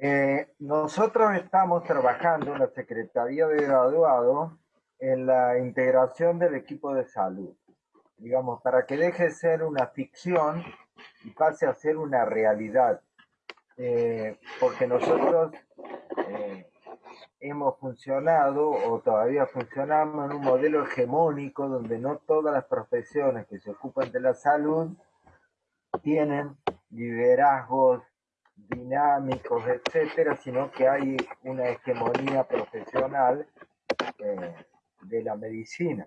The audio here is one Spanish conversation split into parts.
Eh, nosotros estamos trabajando en la Secretaría de Graduado en la integración del equipo de salud, digamos, para que deje de ser una ficción y pase a ser una realidad. Eh, porque nosotros eh, hemos funcionado o todavía funcionamos en un modelo hegemónico donde no todas las profesiones que se ocupan de la salud tienen liderazgos dinámicos, etcétera, sino que hay una hegemonía profesional eh, de la medicina.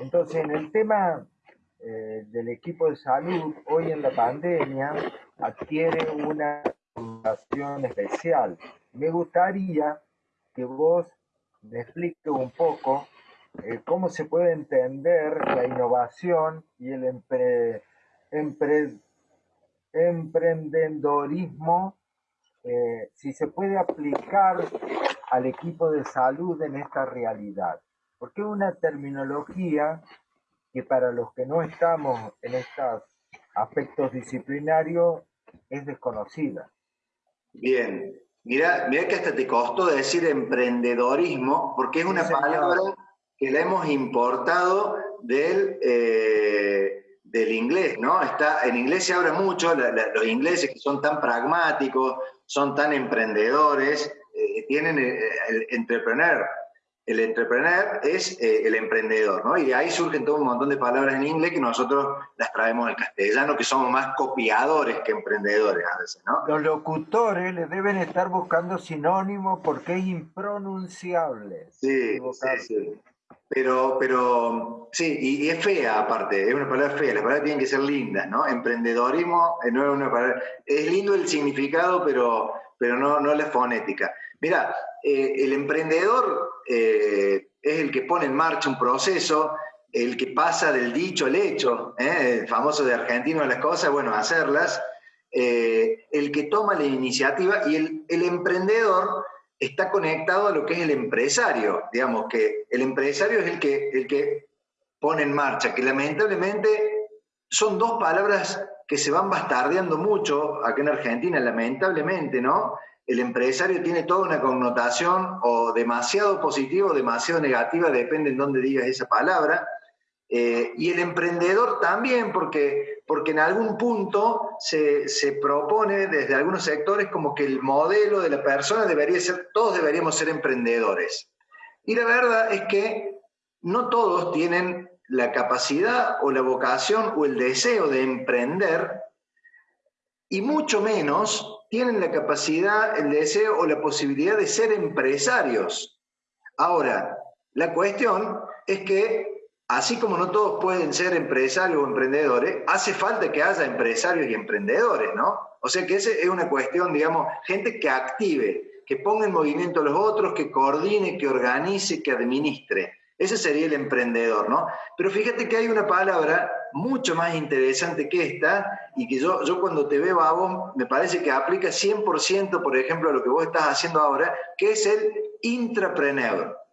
Entonces, en el tema eh, del equipo de salud, hoy en la pandemia, adquiere una fundación especial. Me gustaría que vos me expliques un poco eh, cómo se puede entender la innovación y el empre, emprendedorismo, eh, si se puede aplicar al equipo de salud en esta realidad. Porque es una terminología que para los que no estamos en estos aspectos disciplinarios es desconocida. Bien, mira, mira que hasta te costó decir emprendedorismo, porque es una palabra que la hemos importado del, eh, del inglés, ¿no? Está, en inglés se habla mucho, los ingleses que son tan pragmáticos, son tan emprendedores, eh, tienen el, el, entrepreneur. El entrepreneur es eh, el emprendedor, ¿no? Y de ahí surgen todo un montón de palabras en inglés que nosotros las traemos al castellano, que somos más copiadores que emprendedores a veces, ¿no? Los locutores le deben estar buscando sinónimos porque es impronunciable. Sí, sí, sí. Pero, pero sí, y, es fea aparte, es una palabra fea, las palabras tienen que ser lindas, ¿no? Emprendedorismo eh, no es una palabra, es lindo el significado, pero, pero no, no la fonética. Mira, eh, el emprendedor eh, es el que pone en marcha un proceso, el que pasa del dicho al hecho, el famoso de argentino las cosas, bueno, hacerlas, el que toma la iniciativa y el, el emprendedor está conectado a lo que es el empresario, digamos que el empresario es el que, el que pone en marcha, que lamentablemente son dos palabras que se van bastardeando mucho acá en Argentina, lamentablemente, ¿no? El empresario tiene toda una connotación o demasiado positiva o demasiado negativa, depende en dónde digas esa palabra, eh, y el emprendedor también, porque, porque en algún punto se, se, propone desde algunos sectores como que el modelo de la persona debería ser, todos deberíamos ser emprendedores. Y la verdad es que no todos tienen la capacidad o la vocación o el deseo de emprender, y mucho menos tienen la capacidad, el deseo o la posibilidad de ser empresarios. Ahora, la cuestión es que así como no todos pueden ser empresarios o emprendedores, hace falta que haya empresarios y emprendedores, ¿no? O sea que esa es una cuestión, digamos, gente que active, que ponga en movimiento a los otros, que coordine, que organice, que administre. Ese sería el emprendedor, ¿no? Pero fíjate que hay una palabra mucho más interesante que esta y que yo, yo cuando te veo a vos me parece que aplica 100%, por ejemplo, a lo que vos estás haciendo ahora, que es el intrapreneur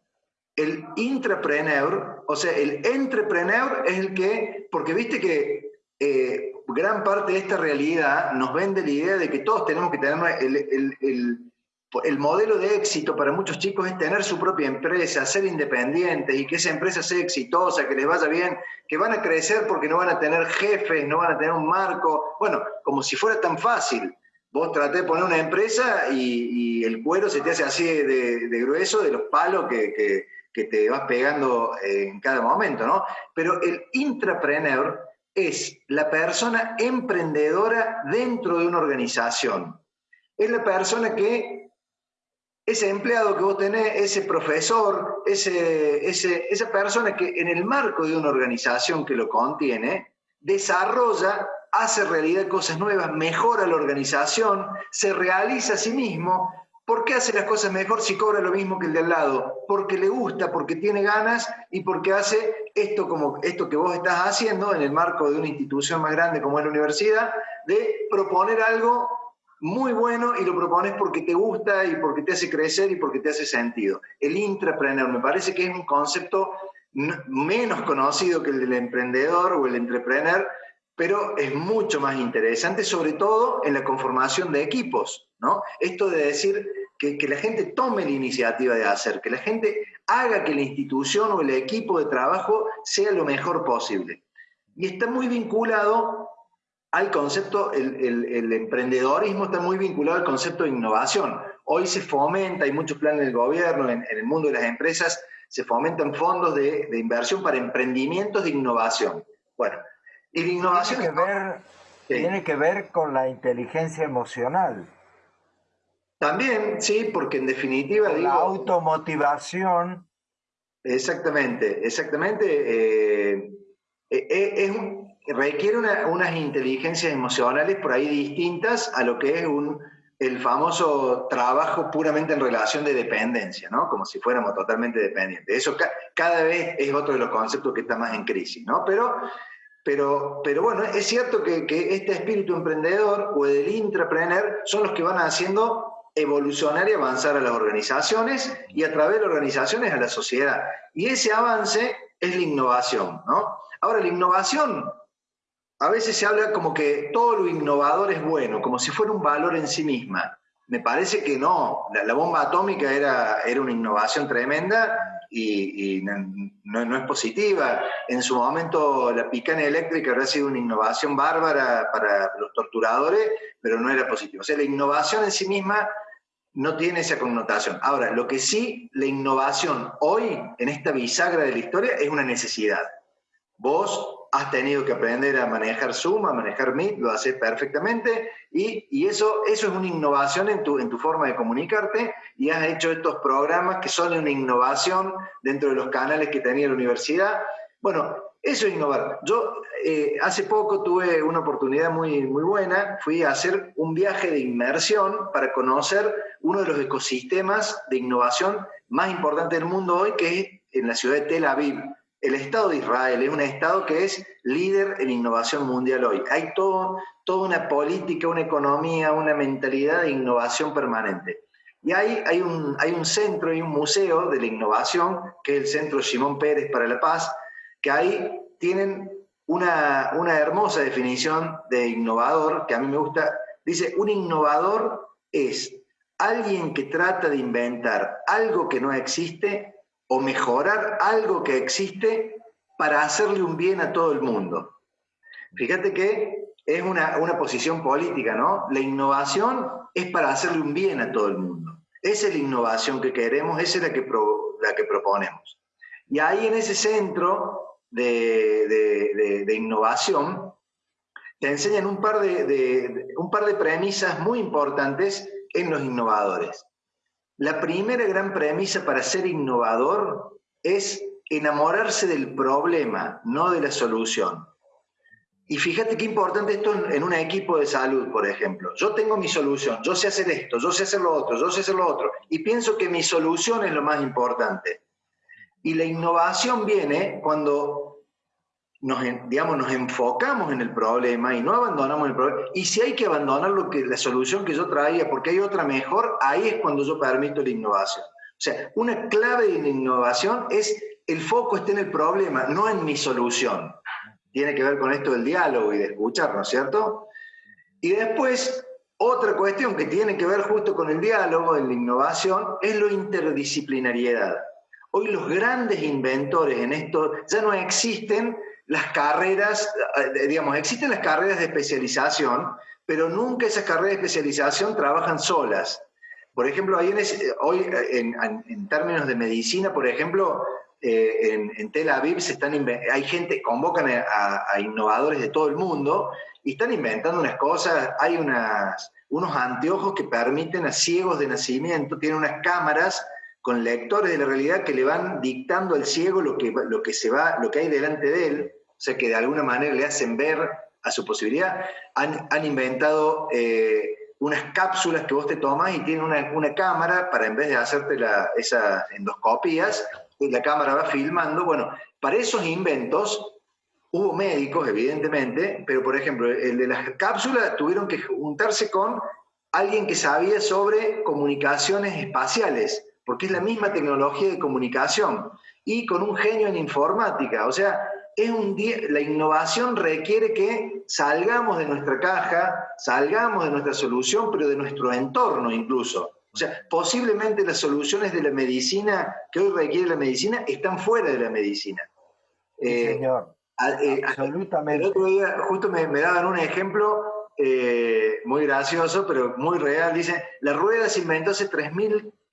el intrapreneur, o sea, el entrepreneur es el que, porque viste que eh, gran parte de esta realidad nos vende la idea de que todos tenemos que tener el, el, modelo de éxito para muchos chicos es tener su propia empresa, ser independientes y que esa empresa sea exitosa, que les vaya bien, que van a crecer porque no van a tener jefes, no van a tener un marco, bueno, como si fuera tan fácil. Vos traté de poner una empresa y, el cuero se te hace así de, grueso de los palos que te vas pegando en cada momento, ¿no? Pero el intrapreneur es la persona emprendedora dentro de una organización. Es la persona que, ese empleado que vos tenés, ese profesor, ese, esa persona que en el marco de una organización que lo contiene, desarrolla, hace realidad cosas nuevas, mejora la organización, se realiza a sí mismo ¿Por qué hace las cosas mejor si cobra lo mismo que el de al lado? Porque le gusta, porque tiene ganas y porque hace esto, como, esto que vos estás haciendo en el marco de una institución más grande como es la universidad, de proponer algo muy bueno y lo propones porque te gusta y porque te hace crecer y porque te hace sentido. El intrapreneur me parece que es un concepto menos conocido que el del emprendedor o el entrepreneur, pero es mucho más interesante, sobre todo en la conformación de equipos, ¿no? Esto de decir que, que la gente tome la iniciativa de hacer, que la gente haga que la institución o el equipo de trabajo sea lo mejor posible. Y está muy vinculado al concepto, el, emprendedorismo está muy vinculado al concepto de innovación. Hoy se fomenta, hay muchos planes del gobierno, en, el mundo de las empresas, se fomentan fondos de, inversión para emprendimientos de innovación. Bueno, y la innovación... Tiene que, ver, tiene que ver con la inteligencia emocional. También, sí, porque en definitiva... la automotivación. Exactamente, exactamente. Eh, eh, eh, es un, requiere unas inteligencias emocionales por ahí distintas a lo que es un, el famoso trabajo puramente en relación de dependencia, ¿no? Como si fuéramos totalmente dependientes. Eso cada vez es otro de los conceptos que está más en crisis, ¿no? Pero, pero, pero bueno, es cierto que, que este espíritu emprendedor o el intrapreneur son los que van haciendo evolucionar y avanzar a las organizaciones y a través de las organizaciones a la sociedad. Y ese avance es la innovación, ¿no? Ahora, la innovación a veces se habla como que todo lo innovador es bueno, como si fuera un valor en sí misma. Me parece que no, la, bomba atómica era, era una innovación tremenda y, no, es positiva. En su momento la picana eléctrica habría sido una innovación bárbara para los torturadores, pero no era positiva. O sea, la innovación en sí misma no tiene esa connotación. Ahora, lo que sí, la innovación hoy, en esta bisagra de la historia, es una necesidad. Vos has tenido que aprender a manejar Zoom, a manejar Meet, lo haces perfectamente, y, eso, eso es una innovación en tu, en tu forma de comunicarte, y has hecho estos programas que son una innovación dentro de los canales que tenía la universidad. Bueno, eso es innovar. Yo eh, hace poco tuve una oportunidad muy, muy buena, fui a hacer un viaje de inmersión para conocer uno de los ecosistemas de innovación más importantes del mundo hoy, que es en la ciudad de Tel Aviv el Estado de Israel es un Estado que es líder en innovación mundial hoy. Hay todo, toda una política, una economía, una mentalidad de innovación permanente. Y hay, hay, un, hay un centro y un museo de la innovación, que es el Centro Simón Pérez para la Paz, que ahí tienen una, una hermosa definición de innovador, que a mí me gusta. Dice, un innovador es alguien que trata de inventar algo que no existe o mejorar algo que existe para hacerle un bien a todo el mundo. Fíjate que es una, posición política, ¿no? La innovación es para hacerle un bien a todo el mundo. Esa es la innovación que queremos, esa es la que, la que proponemos. Y ahí en ese centro de, innovación te enseñan un par de, un par de premisas muy importantes en los innovadores. La primera gran premisa para ser innovador es enamorarse del problema, no de la solución. Y fíjate qué importante esto en, un equipo de salud, por ejemplo. Yo tengo mi solución, yo sé hacer esto, yo sé hacer lo otro, yo sé hacer lo otro, y pienso que mi solución es lo más importante. Y la innovación viene cuando nos, digamos, nos enfocamos en el problema y no abandonamos el problema. Y si hay que abandonar lo que, la solución que yo traía porque hay otra mejor, ahí es cuando yo permito la innovación. O sea, una clave de la innovación es el foco está en el problema, no en mi solución. Tiene que ver con esto del diálogo y de escuchar, ¿no es cierto? Y después, otra cuestión que tiene que ver justo con el diálogo, en la innovación, es la interdisciplinariedad. Hoy los grandes inventores en esto ya no existen las carreras, eh, digamos, existen las carreras de especialización, pero nunca esas carreras de especialización trabajan solas. Por ejemplo, hoy en, términos de medicina, por ejemplo, eh, en, Tel Aviv se están hay gente, convocan a, innovadores de todo el mundo y están inventando unas cosas, hay unas, unos anteojos que permiten a ciegos de nacimiento, tienen unas cámaras con lectores de la realidad que le van dictando al ciego lo que, lo que, se va, lo que hay delante de él, o sea, que de alguna manera le hacen ver a su posibilidad. Han, inventado eh, unas cápsulas que vos te tomás y tienen una, cámara para en vez de hacerte esas endoscopías, la cámara va filmando. Bueno, para esos inventos hubo médicos, evidentemente, pero por ejemplo, el de las cápsulas tuvieron que juntarse con alguien que sabía sobre comunicaciones espaciales, porque es la misma tecnología de comunicación, y con un genio en informática. O sea, es un la innovación requiere que salgamos de nuestra caja, salgamos de nuestra solución, pero de nuestro entorno incluso. O sea, posiblemente las soluciones de la medicina que hoy requiere la medicina están fuera de la medicina. Eh, señor. Eh, Absolutamente. El otro día justo me, daban un ejemplo eh, muy gracioso, pero muy real. Dice, la rueda se inventó hace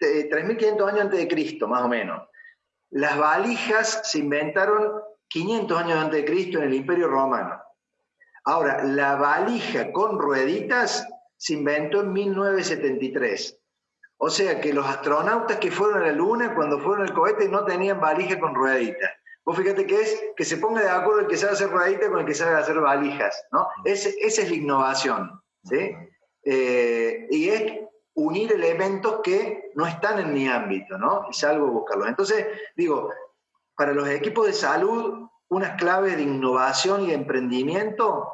3.500 años antes de Cristo, más o menos. Las valijas se inventaron 500 años antes de Cristo en el Imperio Romano. Ahora, la valija con rueditas se inventó en 1973. O sea que los astronautas que fueron a la Luna, cuando fueron al cohete, no tenían valija con rueditas. Vos fíjate que es que se ponga de acuerdo el que sabe hacer rueditas con el que sabe hacer valijas, ¿no? esa es la innovación, ¿sí? Eh, y es unir elementos que no están en mi ámbito, ¿no? Es algo buscarlo. Entonces, digo, para los equipos de salud, unas claves de innovación y emprendimiento,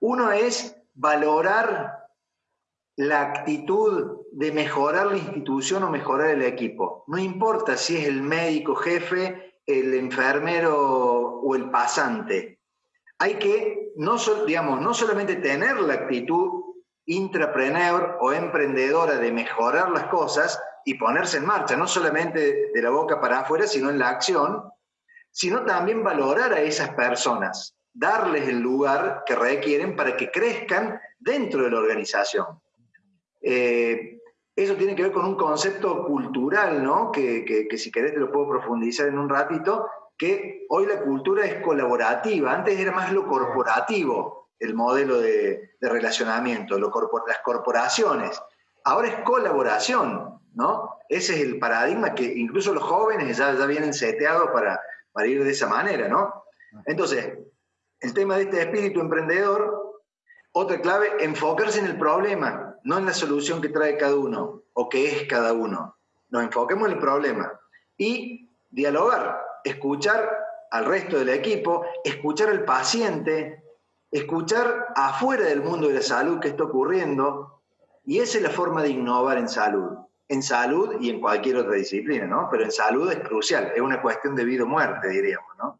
uno es valorar la actitud de mejorar la institución o mejorar el equipo. No importa si es el médico jefe, el enfermero o el pasante. Hay que, no, digamos, no solamente tener la actitud intrapreneur o emprendedora de mejorar las cosas y ponerse en marcha, no solamente de la boca para afuera, sino en la acción, sino también valorar a esas personas, darles el lugar que requieren para que crezcan dentro de la organización. Eh, eso tiene que ver con un concepto cultural, ¿no? Que, si querés te lo puedo profundizar en un ratito, que hoy la cultura es colaborativa, antes era más lo corporativo, el modelo de, relacionamiento, las corporaciones. Ahora es colaboración, ¿no? Ese es el paradigma que incluso los jóvenes ya, ya vienen seteados para, para ir de esa manera, ¿no? Entonces, el tema de este espíritu emprendedor, otra clave, enfocarse en el problema, no en la solución que trae cada uno o que es cada uno. Nos enfoquemos en el problema y dialogar, escuchar al resto del equipo, escuchar al paciente, escuchar afuera del mundo de la salud qué está ocurriendo, y esa es la forma de innovar en salud en salud y en cualquier otra disciplina, ¿no? Pero en salud es crucial, es una cuestión de vida o muerte, diríamos, ¿no?